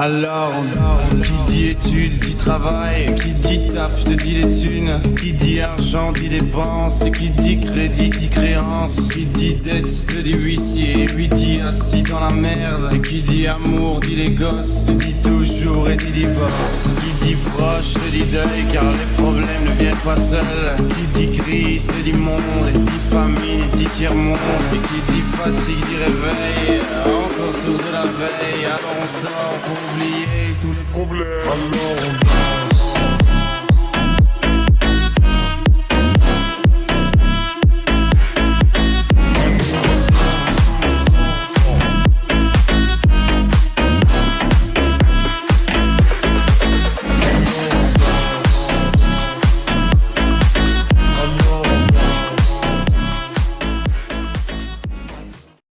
Alors, qui dit études, dit travail, qui dit taf, te dit les thunes, qui dit argent, dit dépenses, et qui dit crédit, dit créance, qui dit dette, te dit huissier, lui dit assis dans la merde, et qui dit amour, dit les gosses, dit toujours et dit divorce, qui dit proche, te dit deuil, car les problèmes ne viennent pas seuls, qui dit crise, te dit monde, et dit famine, dit tiers-monde, et qui dit fatigue, dit réveil, encore sourd de la veille, alors on sort pour oublier tous les problèmes.